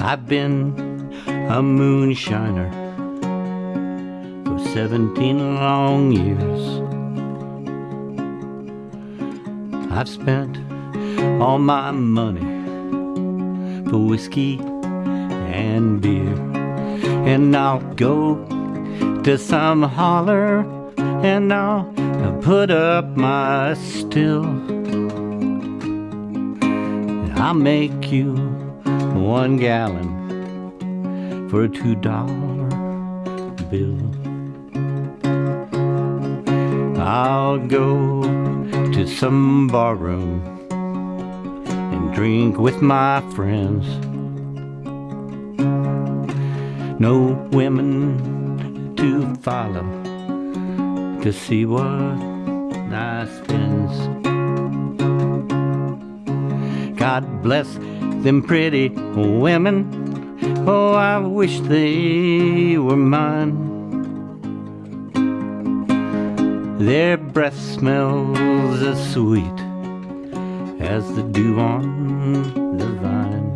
I've been a moonshiner for 17 long years. I've spent all my money for whiskey and beer. And I'll go to some holler and I'll put up my still. I'll make you one gallon for a two dollar bill. I'll go to some barroom and drink with my friends. No women to follow to see what I spends. God bless them pretty women. Oh, I wish they were mine. Their breath smells as sweet as the dew on the vine.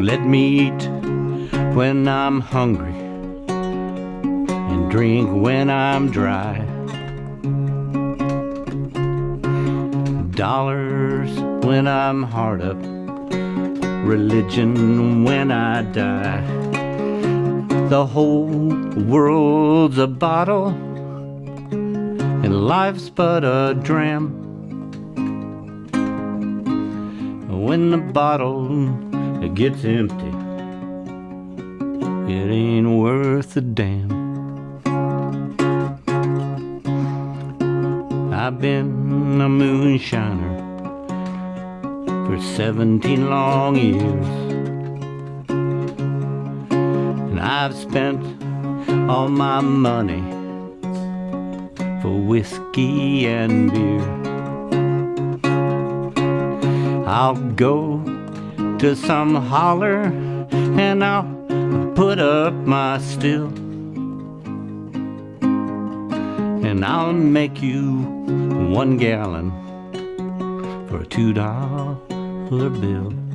Let me eat when I'm hungry and drink when I'm dry. Dollars when I'm hard up, religion when I die. The whole world's a bottle, and life's but a dram. When the bottle gets empty, it ain't worth a damn. I've been a moonshiner for 17 long years. And I've spent all my money for whiskey and beer. I'll go to some holler and I'll put up my still. And I'll make you one gallon for a two dollar bill.